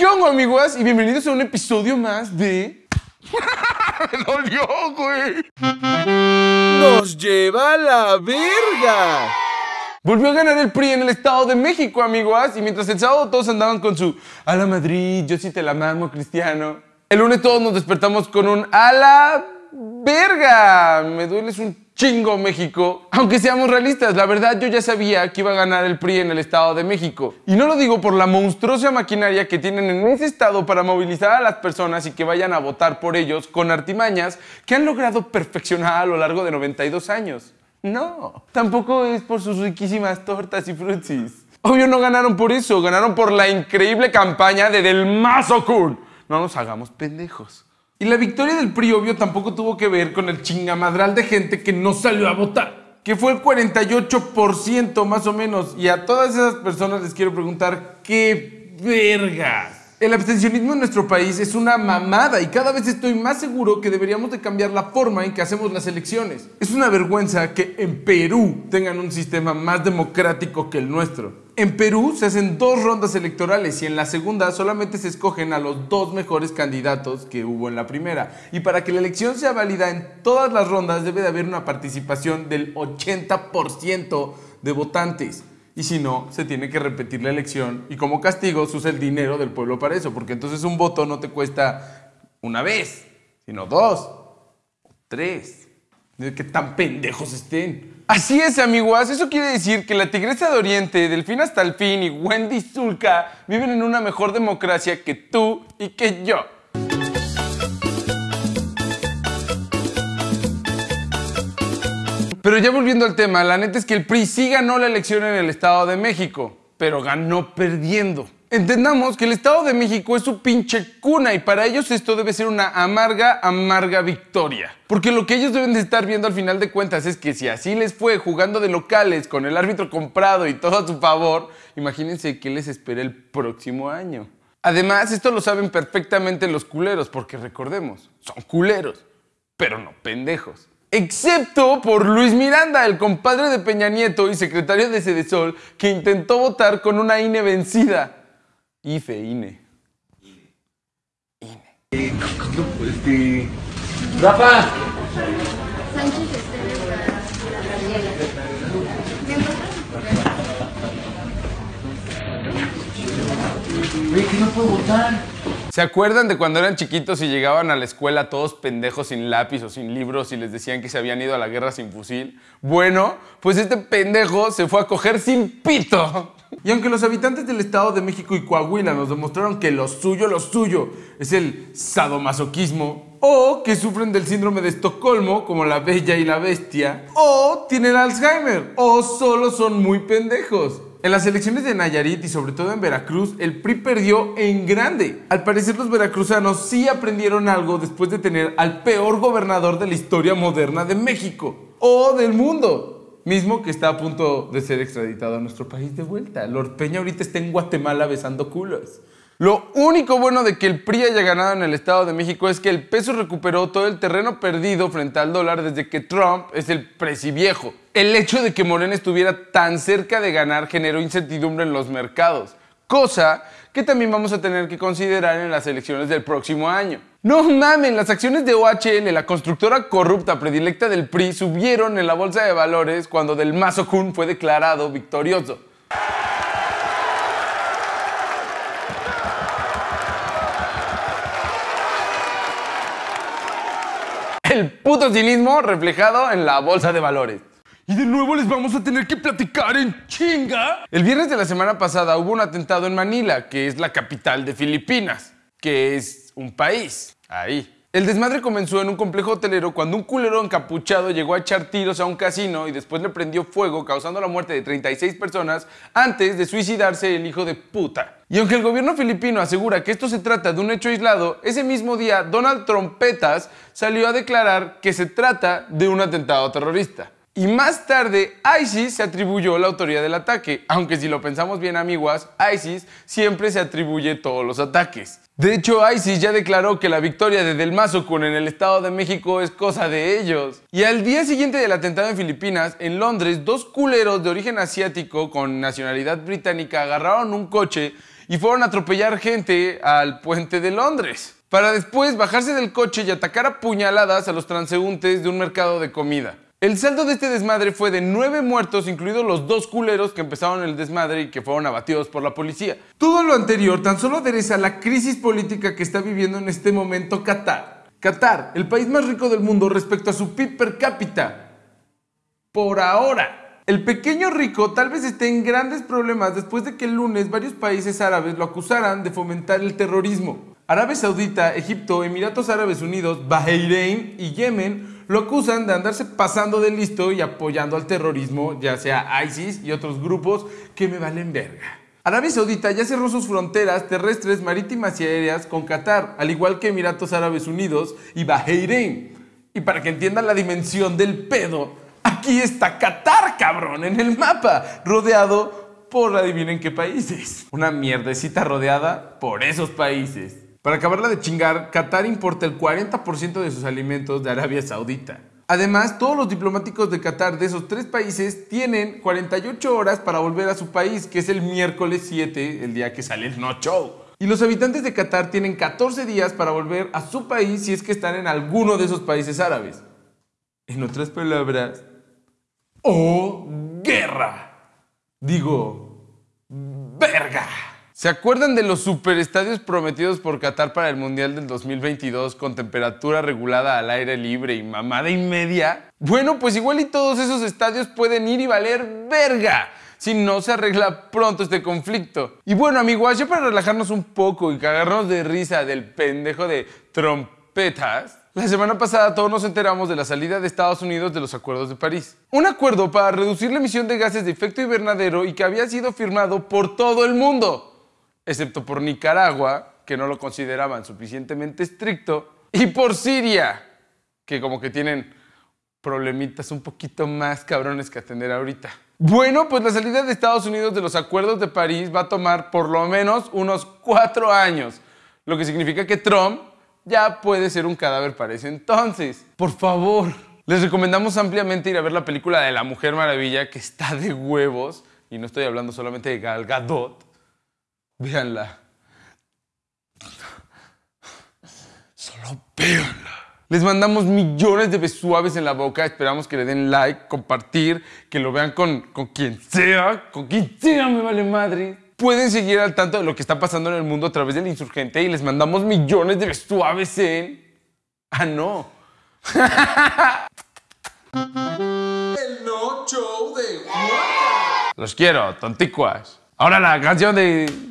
¿Qué onda, amigos? Y bienvenidos a un episodio más de... ¡Me dolió, güey! ¡Nos lleva a la verga! Volvió a ganar el PRI en el Estado de México, amigos. Y mientras el sábado todos andaban con su a la Madrid, yo sí te la mamo, Cristiano. El lunes todos nos despertamos con un a la verga. Me duele un chingo México. Aunque seamos realistas, la verdad yo ya sabía que iba a ganar el PRI en el Estado de México. Y no lo digo por la monstruosa maquinaria que tienen en ese estado para movilizar a las personas y que vayan a votar por ellos con artimañas que han logrado perfeccionar a lo largo de 92 años. No, tampoco es por sus riquísimas tortas y frutsis. Obvio no ganaron por eso, ganaron por la increíble campaña de Del Mazo Kun. No nos hagamos pendejos. Y la victoria del PRI, obvio, tampoco tuvo que ver con el chingamadral de gente que no salió a votar, que fue el 48% más o menos. Y a todas esas personas les quiero preguntar, ¿qué vergas? El abstencionismo en nuestro país es una mamada y cada vez estoy más seguro que deberíamos de cambiar la forma en que hacemos las elecciones. Es una vergüenza que en Perú tengan un sistema más democrático que el nuestro. En Perú se hacen dos rondas electorales y en la segunda solamente se escogen a los dos mejores candidatos que hubo en la primera. Y para que la elección sea válida en todas las rondas debe de haber una participación del 80% de votantes. Y si no, se tiene que repetir la elección y como castigo se usa el dinero del pueblo para eso, porque entonces un voto no te cuesta una vez, sino dos, tres. De que tan pendejos estén. Así es, amigos. Eso quiere decir que la Tigresa de Oriente, Delfín hasta el fin y Wendy Zulka viven en una mejor democracia que tú y que yo. Pero ya volviendo al tema, la neta es que el PRI sí ganó la elección en el Estado de México, pero ganó perdiendo. Entendamos que el Estado de México es su pinche cuna y para ellos esto debe ser una amarga, amarga victoria. Porque lo que ellos deben de estar viendo al final de cuentas es que si así les fue jugando de locales con el árbitro comprado y todo a su favor, imagínense qué les espera el próximo año. Además, esto lo saben perfectamente los culeros, porque recordemos, son culeros, pero no pendejos excepto por Luis Miranda, el compadre de Peña Nieto y secretario de Cedesol, que intentó votar con una INE vencida. IFE, INE. INE. Este. Rafa. Sánchez no puedo votar. ¿Se acuerdan de cuando eran chiquitos y llegaban a la escuela todos pendejos sin lápiz o sin libros y les decían que se habían ido a la guerra sin fusil? Bueno, pues este pendejo se fue a coger sin pito. Y aunque los habitantes del Estado de México y Coahuila nos demostraron que lo suyo, lo suyo es el sadomasoquismo, o que sufren del síndrome de Estocolmo, como la bella y la bestia, o tienen Alzheimer, o solo son muy pendejos. En las elecciones de Nayarit y sobre todo en Veracruz, el PRI perdió en grande. Al parecer los veracruzanos sí aprendieron algo después de tener al peor gobernador de la historia moderna de México o del mundo. Mismo que está a punto de ser extraditado a nuestro país de vuelta. Lord Peña ahorita está en Guatemala besando culos. Lo único bueno de que el PRI haya ganado en el Estado de México es que el peso recuperó todo el terreno perdido frente al dólar desde que Trump es el viejo. El hecho de que Morena estuviera tan cerca de ganar generó incertidumbre en los mercados, cosa que también vamos a tener que considerar en las elecciones del próximo año. No mamen, las acciones de OHL, la constructora corrupta predilecta del PRI, subieron en la bolsa de valores cuando Del Mazo Kun fue declarado victorioso. El puto cinismo reflejado en la bolsa de valores. Y de nuevo les vamos a tener que platicar en chinga. El viernes de la semana pasada hubo un atentado en Manila, que es la capital de Filipinas, que es un país. Ahí. El desmadre comenzó en un complejo hotelero cuando un culero encapuchado llegó a echar tiros a un casino y después le prendió fuego causando la muerte de 36 personas antes de suicidarse el hijo de puta. Y aunque el gobierno filipino asegura que esto se trata de un hecho aislado, ese mismo día Donald Trompetas salió a declarar que se trata de un atentado terrorista. Y más tarde, ISIS se atribuyó la autoría del ataque, aunque si lo pensamos bien amiguas, ISIS siempre se atribuye todos los ataques. De hecho, ISIS ya declaró que la victoria de Del Mazo Kun en el Estado de México es cosa de ellos. Y al día siguiente del atentado en Filipinas, en Londres, dos culeros de origen asiático con nacionalidad británica agarraron un coche y fueron a atropellar gente al puente de Londres, para después bajarse del coche y atacar a puñaladas a los transeúntes de un mercado de comida. El saldo de este desmadre fue de nueve muertos, incluidos los dos culeros que empezaron el desmadre y que fueron abatidos por la policía. Todo lo anterior tan solo adereza la crisis política que está viviendo en este momento Qatar. Qatar, el país más rico del mundo respecto a su PIB per cápita. Por ahora. El pequeño rico tal vez esté en grandes problemas después de que el lunes varios países árabes lo acusaran de fomentar el terrorismo. Arabia Saudita, Egipto, Emiratos Árabes Unidos, Bahrein y Yemen lo acusan de andarse pasando de listo y apoyando al terrorismo, ya sea ISIS y otros grupos que me valen verga. Arabia Saudita ya cerró sus fronteras terrestres, marítimas y aéreas con Qatar, al igual que Emiratos Árabes Unidos y Bahrein. Y para que entiendan la dimensión del pedo, aquí está Qatar, cabrón, en el mapa, rodeado por adivinen qué países. Una mierdecita rodeada por esos países. Para acabarla de chingar, Qatar importa el 40% de sus alimentos de Arabia Saudita. Además, todos los diplomáticos de Qatar de esos tres países tienen 48 horas para volver a su país, que es el miércoles 7, el día que sale el no show. Y los habitantes de Qatar tienen 14 días para volver a su país si es que están en alguno de esos países árabes. En otras palabras, ¡oh, guerra! Digo, verga. ¿Se acuerdan de los superestadios prometidos por Qatar para el Mundial del 2022 con temperatura regulada al aire libre y mamada y media? Bueno, pues igual y todos esos estadios pueden ir y valer verga si no se arregla pronto este conflicto. Y bueno, amigos, ya para relajarnos un poco y cagarnos de risa del pendejo de trompetas, la semana pasada todos nos enteramos de la salida de Estados Unidos de los acuerdos de París. Un acuerdo para reducir la emisión de gases de efecto invernadero y que había sido firmado por todo el mundo excepto por Nicaragua, que no lo consideraban suficientemente estricto, y por Siria, que como que tienen problemitas un poquito más cabrones que atender ahorita. Bueno, pues la salida de Estados Unidos de los acuerdos de París va a tomar por lo menos unos cuatro años, lo que significa que Trump ya puede ser un cadáver para ese entonces. Por favor, les recomendamos ampliamente ir a ver la película de La Mujer Maravilla, que está de huevos, y no estoy hablando solamente de Gal Gadot, Véanla. Solo véanla. Les mandamos millones de besuaves en la boca. Esperamos que le den like, compartir, que lo vean con, con quien sea. Con quien sea, me vale madre. Pueden seguir al tanto de lo que está pasando en el mundo a través del insurgente y les mandamos millones de besuaves en. Ah, no. El no show de Los quiero, tonticuas. Ahora la canción de.